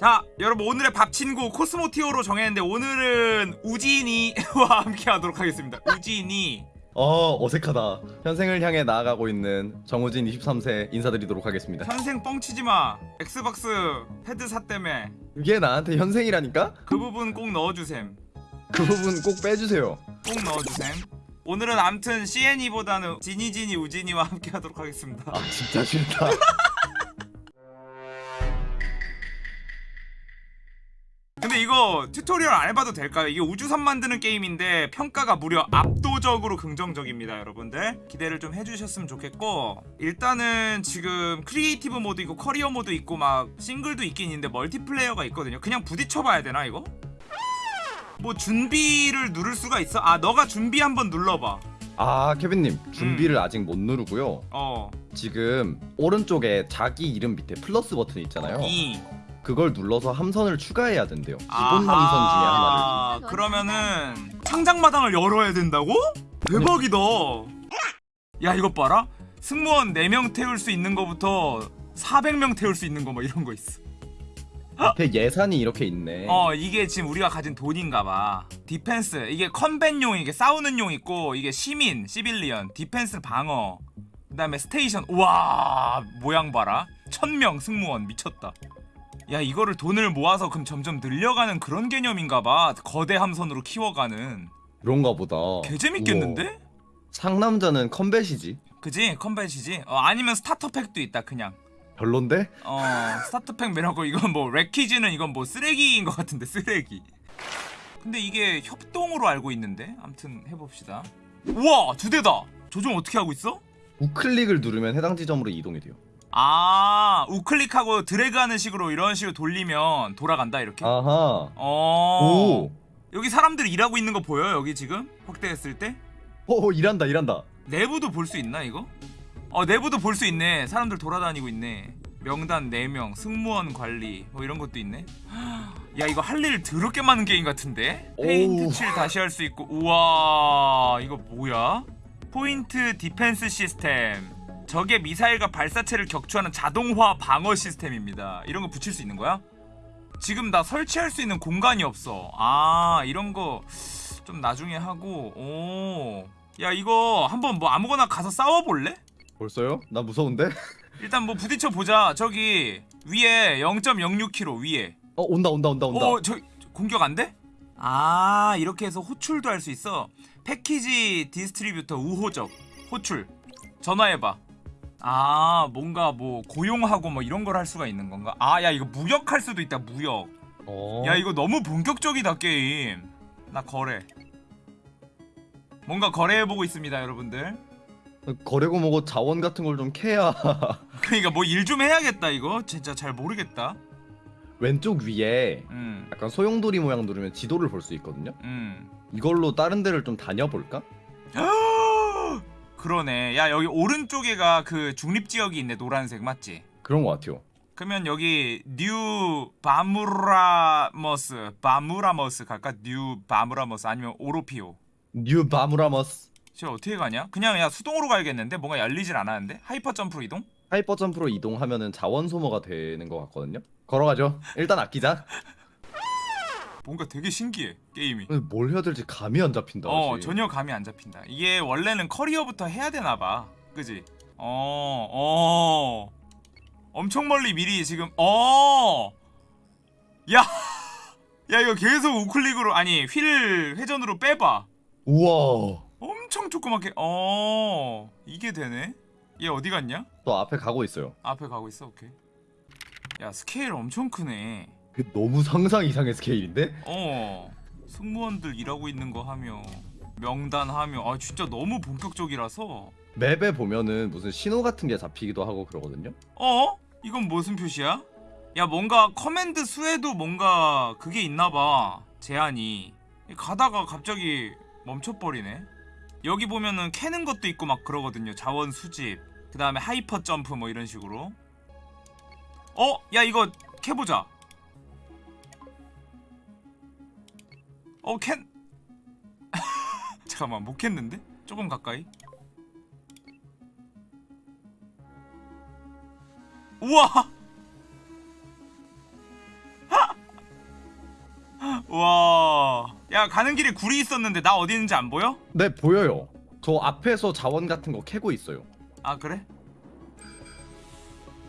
자 여러분 오늘의 밥 친구 코스모티어로 정했는데 오늘은 우진이와 함께 하도록 하겠습니다. 우진이. 어 어색하다. 현생을 향해 나아가고 있는 정우진 23세 인사드리도록 하겠습니다. 현생 뻥치지마. 엑스박스 헤드 샀다며 그게 나한테 현생이라니까? 그 부분 꼭 넣어주셈. 그 부분 꼭 빼주세요. 꼭 넣어주셈. 오늘은 암튼 CN이보다는 지니지니 우진이와 함께 하도록 하겠습니다. 아 진짜 싫다 근데 이거 tutorial 안 해봐도 될까요? 이게 우주선 만드는 게임인데 평가가 무려 압도적으로 긍정적입니다 여러분들 기대를 좀 해주셨으면 좋겠고 일단은 지금 creative mode 있고 career mode 있고 막 싱글도 있긴 있는데 multiplayer가 있거든요 그냥 부딪혀봐야 되나 이거? 뭐 준비를 누를 수가 있어? 아 너가 준비 한번 눌러봐 아 케빈님 준비를 아직 못 누르고요 어 지금 오른쪽에 자기 이름 밑에 플러스 버튼 있잖아요 이. 그걸 눌러서 함선을 추가해야 된대요. 기본 아하. 함선 중에 하나를. 그러면은 창작마당을 열어야 된다고? 대박이다. 야 이것 봐라. 승무원 4명 태울 수 있는 거부터 400명 태울 수 있는 거 뭐 이런 거 있어. 앞에 예산이 이렇게 있네. 어 이게 지금 우리가 가진 돈인가 봐. Defense. 이게 combat용 이게 싸우는 용 있고 이게 시민 civilian defense 방어. 그 다음에 station. 우와 모양 봐라. 천명 승무원. 미쳤다 야 이거를 돈을 모아서 그럼 점점 늘려가는 그런 개념인가봐 거대 함선으로 키워가는 그런가 보다 개재밌겠는데? 우와. 상남자는 combat이지 그지? combat이지? 어, 아니면 starter pack도 있다 그냥 별론데? 어 starter pack 매라고 이건 뭐 wreckage는 이건 뭐 쓰레기인 것 같은데 쓰레기 근데 이게 협동으로 알고 있는데 암튼 해봅시다 우와 두 대다 조종 어떻게 하고 있어? 우클릭을 누르면 해당 지점으로 이동이 돼요 아 우클릭하고 드래그하는 식으로 이런 식으로 돌리면 돌아간다 이렇게? 아하. 어. 오. 여기 사람들이 일하고 있는 거 보여 여기 지금? 확대했을 때? 오, 일한다 일한다. 내부도 볼 수 있나 이거? 어 내부도 볼 수 있네. 사람들 돌아다니고 있네. 명단 4명 승무원 관리 뭐 이런 것도 있네. 야 이거 할일 더럽게 많은 게임 같은데? 페인트. 칠 다시 할 수 있고. 우와 이거 뭐야? Point defense system 적의 미사일과 발사체를 격추하는 자동화 방어 시스템입니다 이런 거 붙일 수 있는 거야? 지금 나 설치할 수 있는 공간이 없어 아 이런 거 좀 나중에 하고 오 야 이거 한번 뭐 아무거나 가서 싸워볼래? 벌써요? 나 무서운데? 일단 뭐 부딪혀 보자 저기 위에 0.06km 위에 어 온다 온다 온다 온다 어, 저 공격 안 돼? 아, 이렇게 해서 호출도 할 수 있어. Package distributor 우호적 호출. 전화해 봐. 아, 뭔가 뭐 고용하고 뭐 이런 걸 할 수가 있는 건가? 아, 야, 이거 무역할 수도 있다. 무역. 어. 야, 이거 너무 본격적이다, 게임. 나 거래. 뭔가 거래해 보고 있습니다, 여러분들. 거래고 뭐고 자원 같은 걸 좀 캐야 그러니까 뭐 일 좀 해야겠다, 이거. 진짜 잘 모르겠다. 왼쪽 위에 음. 약간 소용돌이 모양 누르면 지도를 볼 수 있거든요 음. 이걸로 다른 데를 좀 다녀볼까? 그러네. 야 여기 오른쪽에가 그 중립 지역이 있네. 노란색 맞지? 그런 것 같아요 그러면 여기 뉴 바무라머스 바무라머스 갈까? 뉴 바무라머스 아니면 오로피오. 뉴 바무라머스 저 어떻게 가냐? 그냥 야 수동으로 가야겠는데 뭔가 열리질 않았는데 hyper jump로 이동? Hyper jump로 이동하면은 자원 소모가 되는 것 같거든요 걸어가죠 일단 아끼자 뭔가 되게 신기해 게임이. 뭘 해야 될지 감이 안 잡힌다 어 아직. 전혀 감이 안 잡힌다. 이게 원래는 career부터 해야 되나 봐. 그지? 어 어. 엄청 멀리 미리 지금 어. 야. 야 이거 계속 우클릭으로 아니 휠 회전으로 빼봐. 우와 엄청 조그맣게 어 이게 되네. 얘 어디 갔냐? 또 앞에 가고 있어요 앞에 가고 있어. 오케이. 야 스케일 엄청 크네. 그 너무 상상 이상의 스케일인데? 어 승무원들 일하고 있는 거 하며 명단 하며 아 진짜 너무 본격적이라서 map에 보면은 무슨 신호 같은 게 잡히기도 하고 그러거든요 어? 이건 무슨 표시야? 야 뭔가 command 수에도 뭔가 그게 있나봐 제한이 가다가 갑자기 멈춰버리네 여기 보면은 캐는 것도 있고 막 그러거든요 자원 수집 그 다음에 hyper jump 뭐 이런 식으로 어? 야 이거 캐보자 어 캔... 잠깐만 못 캤는데? 조금 가까이 우와 와. 야 가는 길에 굴이 있었는데 나 어디 있는지 안 보여? 네 보여요. 저 앞에서 자원 같은 거 캐고 있어요. 아 그래?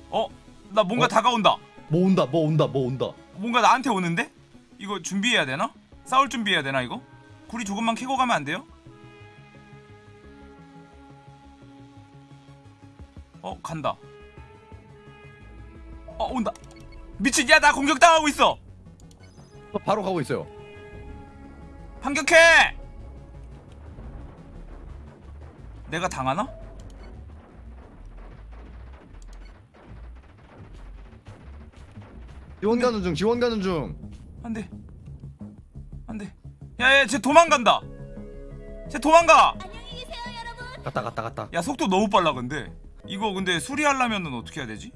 어? 나 뭔가 어? 다가온다. 뭐 온다 뭐 온다 뭐 온다. 뭔가 나한테 오는데? 이거 준비해야 되나? 싸울 준비해야 되나 이거? 굴이 조금만 캐고 가면 안 돼요? 어 간다. 어 온다. 미친 야나 공격당하고 있어. 저 바로 가고 있어요. 반격해! 내가 당하나? 지원 가는 중 지원 가는 중. 안돼 야야 쟤 도망간다 쟤 도망가 갔다 갔다 갔다. 야 속도 너무 빨라 근데 이거 근데 수리하려면은 어떻게 해야 되지?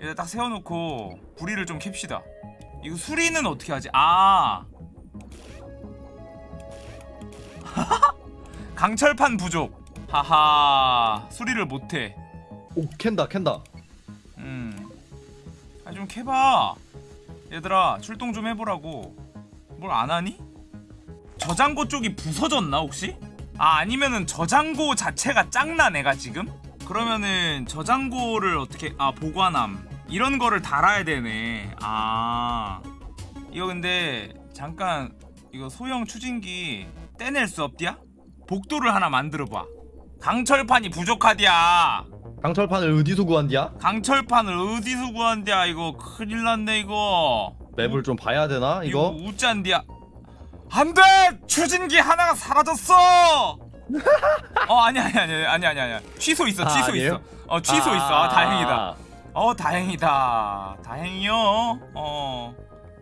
얘를 딱 세워놓고 구리를 좀 캡시다 이거 수리는 어떻게 하지? 아 강철판 부족 하하 수리를 못해 오 캔다 캔다. 음. 아좀 캐봐. 얘들아 출동 좀 해보라고. 뭘 안 하니? 저장고 쪽이 부서졌나 혹시? 아 아니면은 저장고 자체가 짱나 내가 지금? 그러면은 저장고를 어떻게 아 보관함 이런 거를 달아야 되네. 아 이거 근데 잠깐 이거 소형 추진기 떼낼 수 없디야? 복도를 하나 만들어봐. 강철판이 부족하디야. 강철판을 어디서 구한디야? 강철판을 어디서 구한대야 이거 큰일 났네 이거 맵을 좀 봐야 되나 이거 이거? 우짠디야 안돼! 추진기 하나가 사라졌어! 어 아니 아니 아니 아니 아니 아니. 취소 있어 아, 취소 아니에요? 있어. 어 취소 있어. 아, 다행이다. 어 다행이다. 다행이요. 어.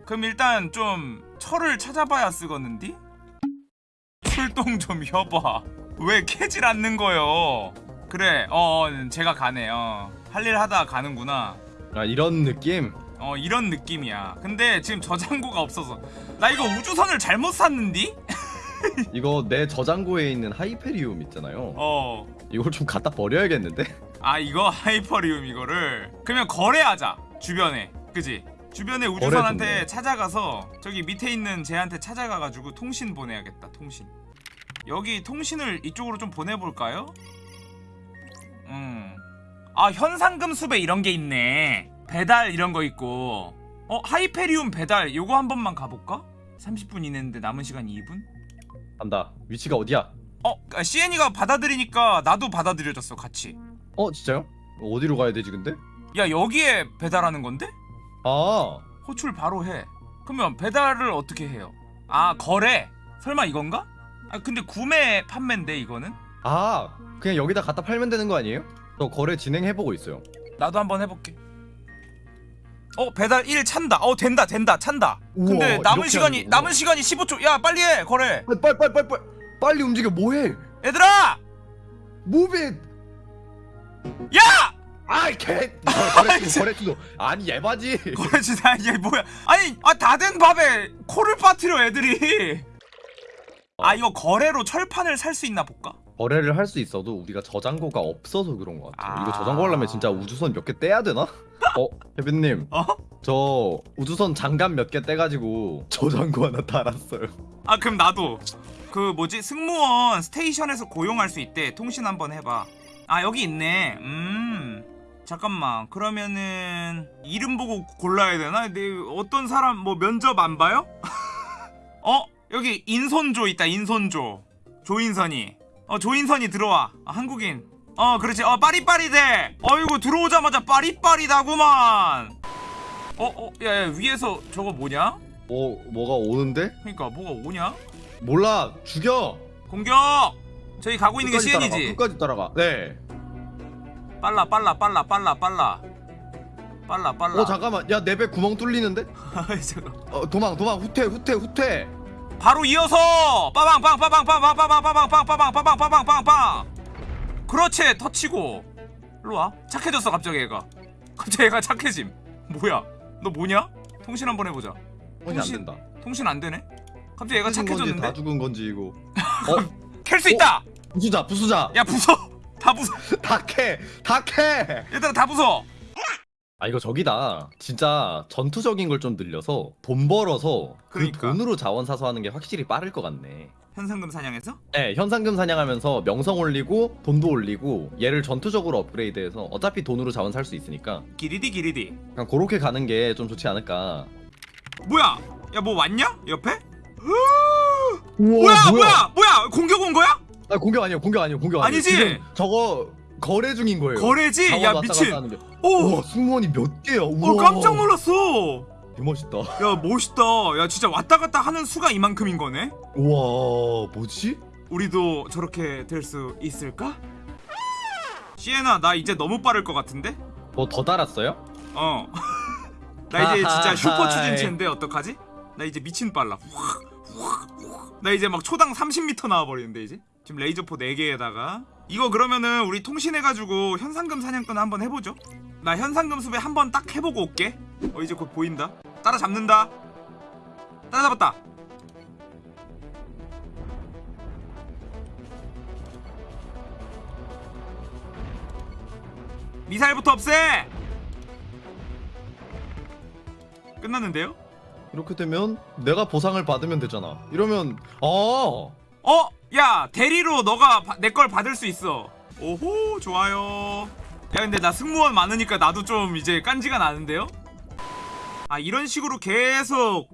그럼 일단 좀 철을 찾아봐야 쓰겠는디? 출동 좀 해봐. 왜 캐질 않는 거요? 그래 어 어, 제가 가네. 어 할 일 하다 가는구나. 아 이런 느낌? 어 이런 느낌이야. 근데 지금 저장고가 없어서 나 이거 우주선을 잘못 샀는디? 이거 내 저장고에 있는 하이페리움 있잖아요. 어 이걸 좀 갖다 버려야겠는데? 아 이거 하이퍼리움 이거를 그러면 거래하자 주변에 그지 주변에 우주선한테. 찾아가서 저기 밑에 있는 쟤한테 찾아가가지고 통신 보내야겠다 통신 여기 통신을 이쪽으로 좀 보내볼까요? 음아 현상금 수배 이런 게 있네 배달 이런 거 있고 어 하이페리움 배달 요거 한 번만 가볼까? 30분 이내인데 남은 시간 2분? 간다. 위치가 어디야? 어 아, CN이가 받아들이니까 나도 받아들여졌어 같이 어 진짜요? 어디로 가야 되지 근데? 야 여기에 배달하는 건데? 아 호출 바로 해. 그러면 배달을 어떻게 해요? 아 거래? 설마 이건가? 아 근데 구매 판매인데 이거는? 아 그냥 여기다 갖다 팔면 되는 거 아니에요? 저 거래 진행해보고 있어요. 나도 한번 해볼게. 어 배달 1 찬다. 어 된다 된다 찬다. 근데 우와, 남은 이렇게 시간이 하는구나. 남은 시간이 15초. 야 빨리 해 거래. 빨리 빨리 빨리 빨리 빨리 빨리 움직여 뭐해? 얘들아 무비 야 아이 개 거래 투 거래 투도 아니 예바지 거래 진짜 이게 뭐야? 아니 아 다 된 밥에 코를 빠뜨려 애들이. 아 이거 거래로 철판을 살 수 있나 볼까? 거래를 할 수 있어도 우리가 저장고가 없어서 그런 것 같아요. 아. 이거 저장고 하려면 진짜 우주선 몇 개 떼야 되나? 어 혜빈님 어? 저 우주선 장갑 몇 개 떼가지고 저장고 하나 달았어요. 아 그럼 나도 그 뭐지 승무원 스테이션에서 고용할 수 있대 통신 한번 해봐 아 여기 있네 음 잠깐만 그러면은 이름 보고 골라야 되나? 내 어떤 사람 뭐 면접 안 봐요? 어 여기 인손조 있다 인손조 조인선이 어 조인선이 들어와 아, 한국인 어 그렇지 어 빠릿빠릿해 어이구 들어오자마자 빠릿빠릿하구만 어어 야, 야 위에서 저거 뭐냐? 뭐 뭐가 오는데? 그니까 뭐가 오냐? 몰라 죽여. 공격! 저희 가고 있는 게 따라가, CN이지. 끝까지 따라가. 네. 빨라 빨라 빨라 빨라 빨라. 빨라 빨라. 어 잠깐만 야 내 배 구멍 뚫리는데? 잠깐. 어 도망 도망 후퇴 후퇴 후퇴. 바로 이어서 빠방 빵 빠방 빵 빠방 빠방 빵 빠방 빠방 빠방 빵빵 그렇지 터치고 일로와 착해졌어 갑자기 얘가 갑자기 얘가 착해짐 뭐야 너 뭐냐? 통신 한번 해보자 통신 안 된다 통신 안 되네? 갑자기 얘가 착해졌는데? 다 죽은 건지 이거 어? 캘수 있다! 어? 부수자 부수자 야 부숴! 다 부숴! 다 캐! 다 캐! 얘들아 다 부숴! 아 이거 저기다. 진짜 전투적인 걸 좀 늘려서 돈 벌어서 그 그러니까. 돈으로 자원 사서 하는 게 확실히 빠를 것 같네. 현상금 사냥해서? 네 현상금 사냥하면서 명성 올리고 돈도 올리고 얘를 전투적으로 업그레이드해서 어차피 돈으로 자원 살 수 있으니까. 기리디 기리디. 그냥 그렇게 가는 게 좀 좋지 않을까. 뭐야? 야 뭐 왔냐? 옆에? 우와 뭐야 뭐야? 뭐야? 공격 온 거야? 아 공격 아니에요 공격 아니에요 공격 아니에요. 아니지? 저거 거래 중인 거예요 거래지? 야 미친. 오! 우와 승무원이 몇 개야 우와 어 깜짝 놀랐어 개멋있다 야 멋있다 야 진짜 왔다 갔다 하는 수가 이만큼인 거네 우와 뭐지? 우리도 저렇게 될 수 있을까? 시에나 나 이제 너무 빠를 것 같은데? 뭐 더 달았어요? 어. 나 이제 진짜 슈퍼. 추진체인데 어떡하지? 나 이제 미친 빨라. 나 이제 막 초당 30m 나와 버리는데 이제. 지금 레이저포 4개에다가 이거 그러면은 우리 통신해 가지고 현상금 사냥꾼 한번 해 보죠. 나 현상금 수배 한번 딱 해보고 올게. 어 이제 곧 보인다. 따라 잡는다. 따라 잡았다. 미사일부터 없애. 끝났는데요? 이렇게 되면 내가 보상을 받으면 되잖아 이러면 어 어? 야 대리로 너가 내 걸 받을 수 있어 오호 좋아요 야 근데 나 승무원 많으니까 나도 좀 이제 깐지가 나는데요? 아 이런 식으로 계속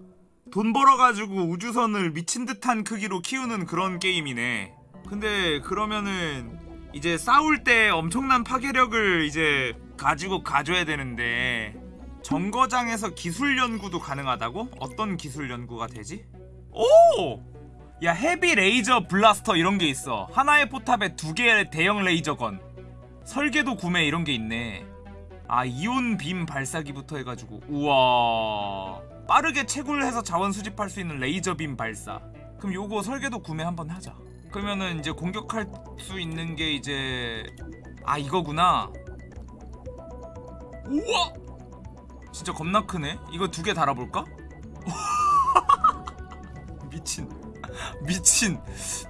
돈 벌어가지고 우주선을 미친 듯한 크기로 키우는 그런 게임이네 근데 그러면은 이제 싸울 때 엄청난 파괴력을 이제 가지고 가줘야 되는데 정거장에서 기술 연구도 가능하다고? 어떤 기술 연구가 되지? 오! 야 Heavy Laser Blaster 이런 게 있어. 하나의 포탑에 두 개의 대형 레이저건. 설계도 구매 이런 게 있네. 아 이온 빔 발사기부터 해가지고. 우와. 빠르게 채굴해서 자원 수집할 수 있는 레이저 빔 발사. 그럼 요거 설계도 구매 한번 하자. 그러면은 이제 공격할 수 있는 게 이제 아 이거구나. 우와! 진짜 겁나 크네? 이거 두 개 달아볼까? 미친 미친.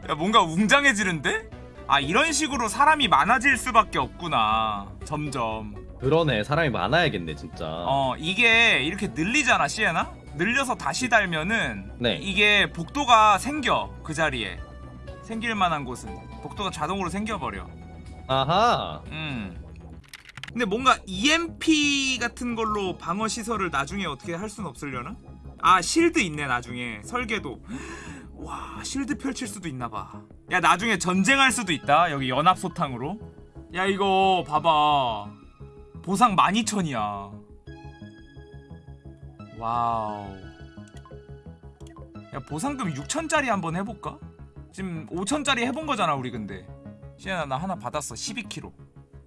야 뭔가 웅장해지는데? 아 이런 식으로 사람이 많아질 수밖에 없구나. 점점. 그러네. 사람이 많아야겠네 진짜. 어 이게 이렇게 늘리잖아 시에나? 늘려서 다시 달면은 네. 이게 복도가 생겨 그 자리에. 생길 만한 곳은. 복도가 자동으로 생겨버려. 아하. 음. 근데 뭔가 EMP 같은 걸로 방어 시설을 나중에 어떻게 할 순 없으려나? 아 shield 있네 나중에. 설계도 와 shield 펼칠 수도 있나봐. 야 나중에 전쟁할 수도 있다 여기 연합소탕으로. 야 이거 봐봐. 보상 12,000이야. 와우. 야 보상금 6천짜리 한번 해볼까? 지금 5천짜리 해본 거잖아 우리 근데. 시연아 나 하나 받았어 12kg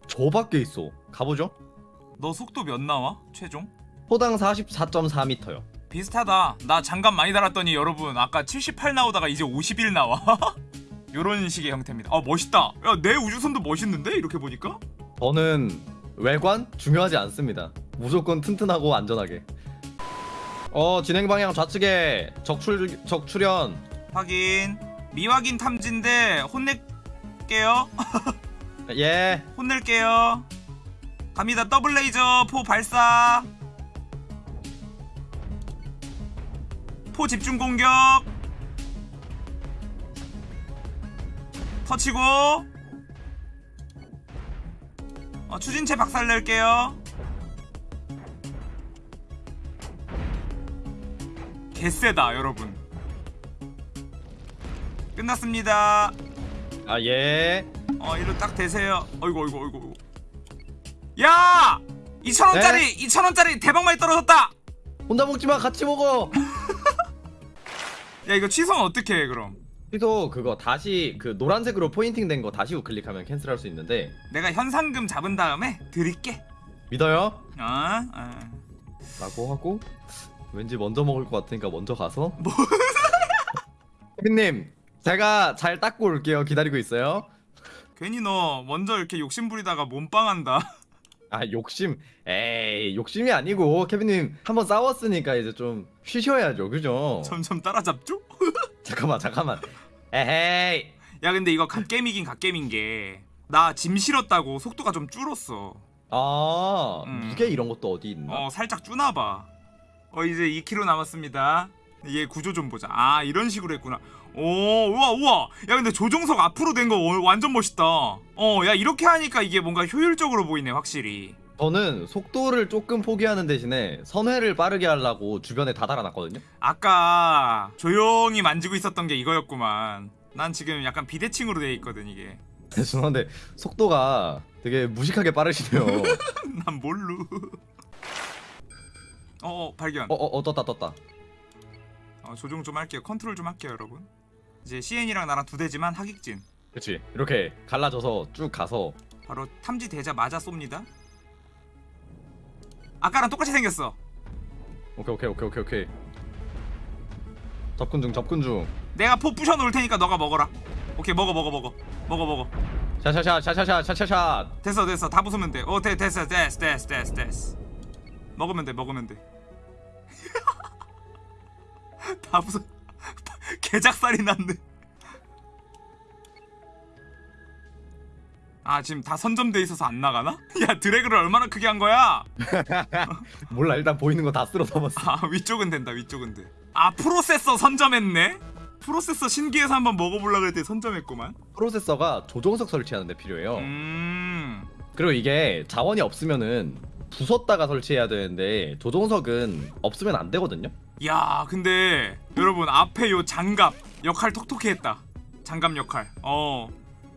저밖에 있어. 가보죠. 너 속도 몇 나와? 최종? 호당 44.4m요 비슷하다. 나 장갑 많이 달았더니 여러분 아까 78 나오다가 이제 51 나와. 요런 식의 형태입니다. 아 멋있다. 야 내 우주선도 멋있는데? 이렇게 보니까? 저는 외관? 중요하지 않습니다. 무조건 튼튼하고 안전하게. 어 진행 방향 좌측에 적출 적출현. 확인. 미확인 탐지인데 혼낼게요. 예. 혼낼게요. 갑니다. 더블 레이저 포 발사 포 집중 공격. 터치고. 어, 추진체 박살 낼게요. 개쎄다 여러분. 끝났습니다. 아, 예. 어 이로 딱 대세요. 어이구 어이구 어이구 어이구. 야! 2천원짜리 2천원짜리 대박 많이 떨어졌다. 혼자 먹지 마, 같이 먹어. 야 이거 취소는 어떻게 해 그럼 그래서 그거 다시 그 노란색으로 포인팅 된 거 다시 우클릭하면 캔슬할 수 있는데 내가 현상금 잡은 다음에 드릴게 믿어요? 어? 어. 라고 하고 왠지 먼저 먹을 것 같으니까 먼저 가서 뭐? 님 제가 잘 닦고 올게요 기다리고 있어요 괜히 너 먼저 이렇게 욕심 부리다가 몸빵한다 아 욕심. 에이 욕심이 아니고 케빈님 한번 싸웠으니까 이제 좀 쉬셔야죠. 그죠? 점점 따라잡죠? 잠깐만 잠깐만. 에헤이. 야 근데 이거 갓겜이긴 갓겜인 게 나 짐 실었다고 속도가 좀 줄었어. 아 음. 무게 이런 것도 어디 있나? 어 살짝 주나봐. 어 이제 2kg 남았습니다. 얘 구조 좀 보자. 아 이런 식으로 했구나 오 우와 우와. 야 근데 조종석 앞으로 된 거 완전 멋있다. 어 야 이렇게 하니까 이게 뭔가 효율적으로 보이네 확실히. 저는 속도를 조금 포기하는 대신에 선회를 빠르게 하려고 주변에 다 달아놨거든요. 아까 조용히 만지고 있었던 게 이거였구만. 난 지금 약간 비대칭으로 돼 있거든 이게. 죄송한데 속도가 되게 무식하게 빠르시네요. 난 뭘로. 어 발견. 어, 어, 어 떴다 떴다. 어, 조종 좀 할게요. 컨트롤 좀 할게요 여러분 이제 CN이랑 나랑 두 대지만 하객진 그렇지. 이렇게 갈라져서 쭉 가서 바로 탐지 대자 맞아 쏩니다. 아까랑 똑같이 생겼어. 오케이 오케이 오케이 오케이 오케이. 접근 중 접근 중. 내가 포 부셔 놓을 테니까 너가 먹어라. 오케이 먹어 먹어 먹어 먹어 먹어. 샤샤샤 샤샤샷. 됐어 됐어 다 부수면 돼. 어 돼, 됐어 됐어 됐어 됐어 됐어. 먹으면 돼 먹으면 돼. 다 부숴. 개작살이 났네. 아 지금 다 선점돼 있어서 안 나가나? 야 드래그를 얼마나 크게 한 거야? 몰라 일단 보이는 거 다 쓸어 담았어. 아 위쪽은 된다 위쪽은 돼. 아 프로세서 선점했네? 프로세서 신기해서 한번 먹어보려고 그랬더니 선점했구만. 프로세서가 조종석 설치하는 데 필요해요. 음. 그리고 이게 자원이 없으면은 부쉈다가 설치해야 되는데 조종석은 없으면 안 되거든요. 야 근데 여러분 앞에 요 장갑 역할 톡톡히 했다. 장갑 역할. 어.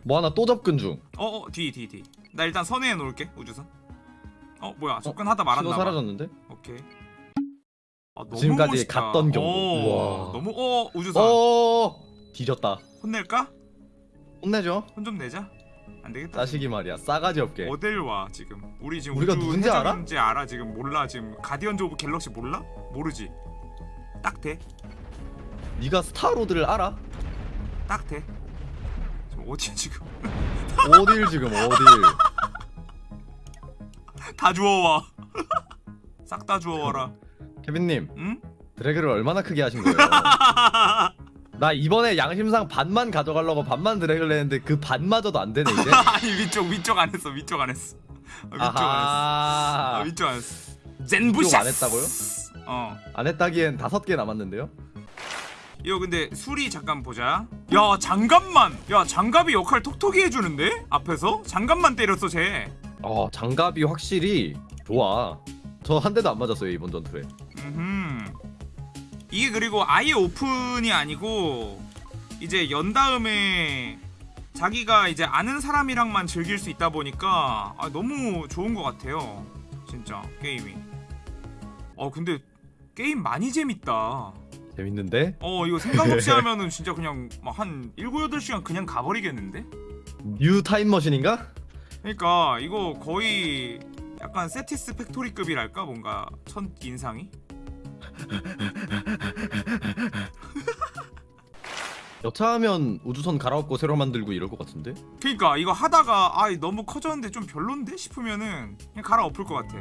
뭐 하나 또 접근 중. 어어 뒤 뒤 뒤. 나 일단 선회해 놓을게 우주선. 어 뭐야 접근하다 말았나 신호 봐. 사라졌는데? 오케이. 아, 너무 지금까지 멋있다. 갔던 경로. 오, 우와. 너무 어 우주선 어 뒤졌다. 혼낼까? 혼내죠. 혼 좀 내자. 안 되겠다. 자식이 말이야 싸가지 없게. 어딜 와 지금 우리 지금 우리가 누군지 알아? 알아 지금 몰라 지금 Guardians of Galaxy 몰라? 모르지 딱 대? 네가 스타로드를 알아? 딱 대? 지금 어디야 지금 어딜 지금 어딜? 다 주워와 싹 다 주워와라 케빈님 응? 드래그를 얼마나 크게 하신 거예요? 나 이번에 양심상 반만 가져가려고 반만 드래그를 했는데 그 반마저도 안 되네 이제. 아니 위쪽 위쪽 안 했어 위쪽 안 했어 아, 위쪽 안 했어 아. 위쪽 안 했어 젠부샷 안 했다고요? 어 안 했다기엔 다섯 개 남았는데요. 이거 근데 술이 잠깐 보자 야 장갑만 야 장갑이 역할 톡톡히 해주는데? 앞에서? 장갑만 때렸어 쟤 어 장갑이 확실히 좋아. 저 한 대도 안 맞았어요 이번 전투에. 음. 이게 그리고 아예 오픈이 아니고 이제 연 다음에 자기가 이제 아는 사람이랑만 즐길 수 있다 보니까 아, 너무 좋은 것 같아요. 진짜 게임이. 어 근데 게임 많이 재밌다. 재밌는데? 어 이거 생각 없이 하면은 진짜 그냥 막 한 7, 8시간 그냥 가버리겠는데? new 타임머신인가? 그러니까 이거 거의 약간 Satisfactory급이랄까 뭔가 첫 인상이? 여차하면 우주선 갈아엎고 새로 만들고 이럴 것 같은데? 그니까 이거 하다가 아 너무 커졌는데 좀 별론데 싶으면은 그냥 갈아엎을 것 같아.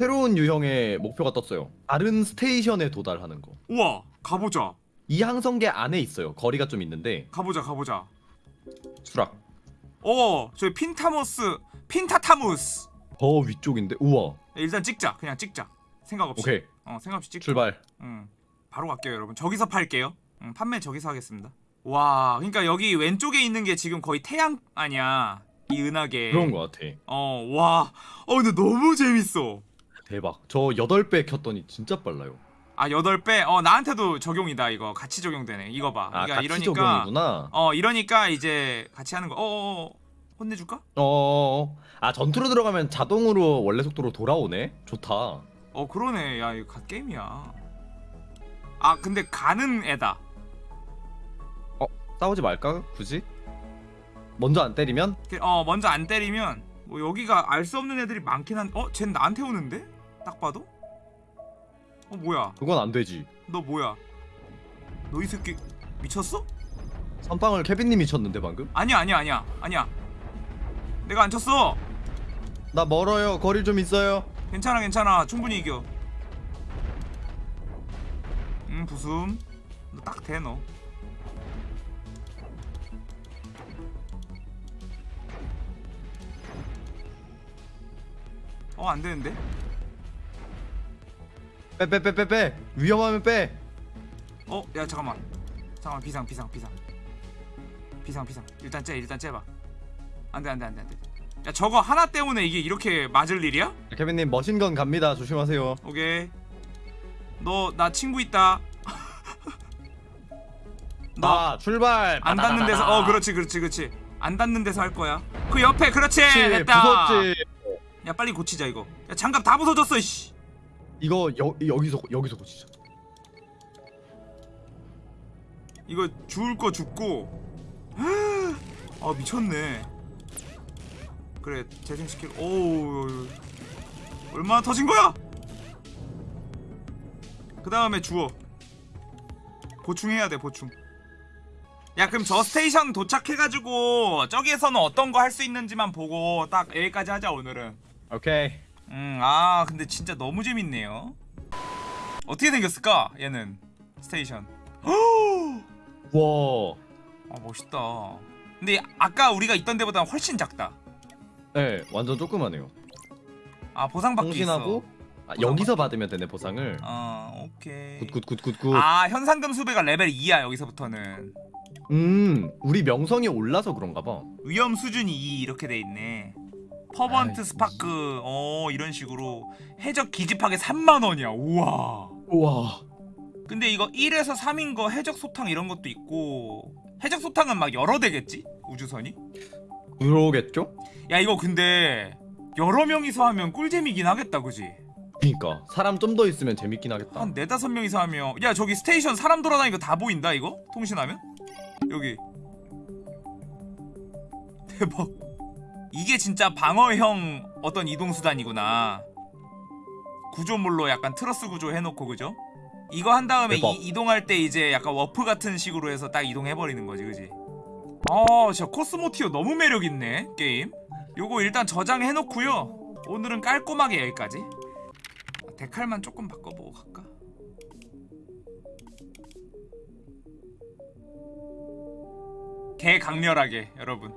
새로운 유형의 목표가 떴어요. 다른 스테이션에 도달하는 거. 우와 가보자 이 항성계 안에 있어요. 거리가 좀 있는데 가보자 가보자. 수락. 어 저기 핀타모스 핀타타무스. 더 위쪽인데 우와. 일단 찍자 그냥 찍자. 생각 없이. 오케이 어 생각 없이 찍자. 출발. 응. 바로 갈게요 여러분. 저기서 팔게요. 응, 판매 저기서 하겠습니다. 와 그러니까 여기 왼쪽에 있는 게 지금 거의 태양 아니야 이 은하계. 그런 것 같아. 어 와. 어 근데 너무 재밌어. 대박. 저 8배 켰더니 진짜 빨라요. 아 8배? 어 나한테도 적용이다 이거 같이 적용되네 이거 봐 아 그러니까 이러니까 적용이구나. 어 이러니까 이제 같이 하는 거 어어어 혼내줄까? 어. 아 전투로 들어가면 자동으로 원래 속도로 돌아오네. 좋다. 어 그러네 야 이거 갓 게임이야 아 근데 가는 애다 싸우지 말까? 굳이? 먼저 안 때리면? 그- 어 먼저 안 때리면 뭐 여기가 알 수 없는 애들이 많긴 한 어? 쟨 나한테 오는데? 딱 봐도? 어 뭐야 그건 안 되지. 너 뭐야 너 이 새끼 미쳤어? 선빵을 케빈님이 쳤는데 방금? 아니야 아니야 아니야 아니야 내가 안 쳤어 나 멀어요. 거리 좀 있어요. 괜찮아 괜찮아 충분히 이겨 음 부숨 너딱돼너어 안되는데? 빼빼 빼 빼 빼. 위험하면 빼. 어? 야 잠깐만. 잠깐만 비상 비상 비상. 비상 비상. 일단 째 일단 째봐. 안돼 안돼 안돼 안돼. 야 저거 하나 때문에 이게 이렇게 맞을 일이야? 케빈님 머신건 갑니다. 조심하세요. 오케이. 너 나 친구 있다. 너나 출발. 안 닿는 데서 어 그렇지 그렇지 그렇지. 안 닿는 데서 할 거야. 그 옆에 그렇지! 그렇지 됐다. 무섭지. 야 빨리 고치자 이거. 야 장갑 다 부서졌어 씨 이거 여, 여기서 여기서 고치자 이거 죽을 거 죽고. 아 미쳤네. 그래 재생시킬. 오 얼마나 터진 거야? 그 다음에 주워. 보충해야 돼 보충. 야 그럼 저 스테이션 도착해가지고 저기에서는 어떤 거 할 수 있는지만 보고 딱 여기까지 하자 오늘은. 오케이 음아 근데 진짜 너무 재밌네요. 어떻게 생겼을까 얘는? 스테이션. 와. 아 멋있다. 근데 아까 우리가 있던 데보다 훨씬 작다. 네, 완전 조그마네요. 아 보상받기 통신하고? 아, 여기서 받으면 되네 보상을. 아 오케이. 굿굿굿굿굿. 아 현상금 수배가 레벨 2야 여기서부터는. 음, 우리 명성이 올라서 그런가 봐. 위험 수준이 2 이렇게 돼 있네 Fervent Eye, Spark 어 이런 식으로 해적 기지 파괴 3만원이야 우와 우와. 근데 이거 1에서 3인 거 해적 소탕 이런 것도 있고 해적 소탕은 막 여러 대겠지? 우주선이? 그러겠죠? 야 이거 근데 여러 명이서 하면 꿀잼이긴 하겠다 그지? 그니까 사람 좀 더 있으면 재밌긴 하겠다. 한 네다섯 명이서 하면 야 저기 스테이션 사람 돌아다니는 거 다 보인다 이거? 통신하면? 여기 대박 이게 진짜 방어형 어떤 이동수단이구나 구조물로 약간 트러스 구조 해놓고 그죠? 이거 한 다음에. 이, 이동할 때 이제 약간 워프 같은 식으로 해서 딱 이동해버리는 거지 그지? 아 진짜 Cosmoteer 너무 매력있네 게임 요거 일단 저장해놓고요 오늘은 깔끔하게 여기까지 아, 데칼만 조금 바꿔보고 갈까? 개 강렬하게 여러분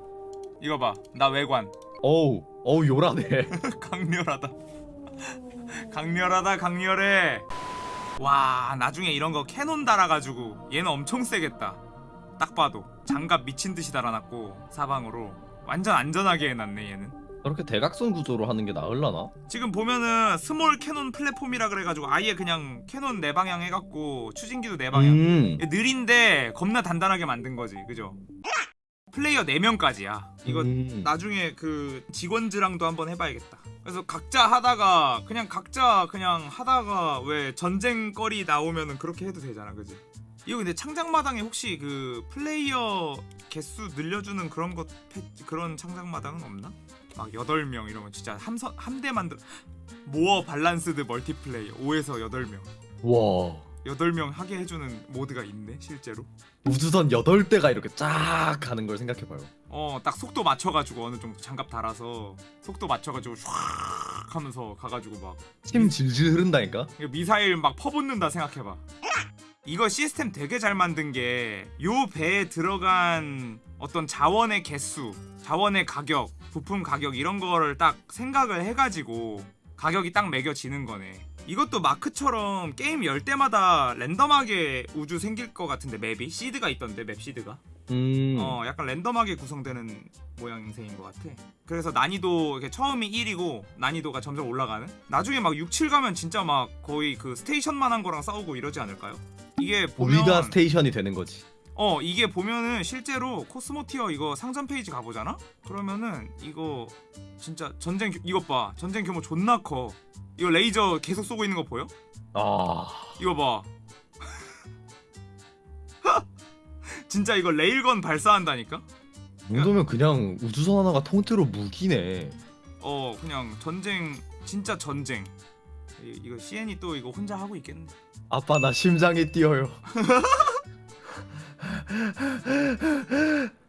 이거 봐 나 외관. 어우, 어우 요란해. 강렬하다. 강렬하다 강렬해. 와 나중에 이런 거 cannon 달아가지고 얘는 엄청 세겠다. 딱 봐도 장갑 미친 듯이 달아놨고 사방으로 완전 안전하게 해놨네 얘는. 저렇게 대각선 구조로 하는 게 나을라나? 지금 보면은 Small Cannon Platform이라 그래가지고 아예 그냥 cannon 네 방향 해갖고 추진기도 네 방향. 음. 느린데 겁나 단단하게 만든 거지 그죠 플레이어 4명까지야 이거 음. 나중에 그 직원즈랑도 한번 해봐야겠다 그래서 각자 하다가 그냥 각자 그냥 하다가 왜 전쟁거리 나오면은 그렇게 해도 되잖아 그지 이거 근데 창작마당에 혹시 그 플레이어 개수 늘려주는 그런 것 패- 그런 창작마당은 없나? 막 8명 이러면 진짜 함선 함대 만들 More Balanced Multiplayer 5에서 8명 와. 8명 하게 해주는 mod가 있네 실제로 우주선 8대가 이렇게 쫙 가는 걸 생각해봐요. 어 딱 속도 맞춰가지고 어느 정도 장갑 달아서 속도 맞춰가지고 슉 하면서 가가지고 막 침 질질 흐른다니까? 미사일 막 퍼붓는다 생각해봐 이거 시스템 되게 잘 만든 게 요 배에 들어간 어떤 자원의 개수 자원의 가격 부품 가격 이런 거를 딱 생각을 해가지고 가격이 딱 매겨지는 거네 이것도 마크처럼 게임 열 때마다 랜덤하게 우주 생길 것 같은데 맵이 시드가 있던데 맵 시드가 음. 어 약간 랜덤하게 구성되는 모양새인 것 같아 그래서 난이도 이렇게 처음이 1이고 난이도가 점점 올라가는 나중에 막 6, 7 가면 진짜 막 거의 그 station만한 거랑 싸우고 이러지 않을까요? 이게 보면 우리가 station이 되는 거지. 어 이게 보면은 실제로 Cosmoteer 이거 상점 페이지 가보잖아? 그러면은 이거 진짜 전쟁 규- 이것 봐 전쟁 규모 존나 커 이거 레이저 계속 쏘고 있는 거 보여? 아. 이거 봐 진짜 이거 레일건 발사한다니까? 이 정도면 그냥 우주선 하나가 통째로 무기네. 어 그냥 전쟁 진짜 전쟁 이, 이거 CN이 또 이거 혼자 하고 있겠네 아빠 나 심장이 뛰어요.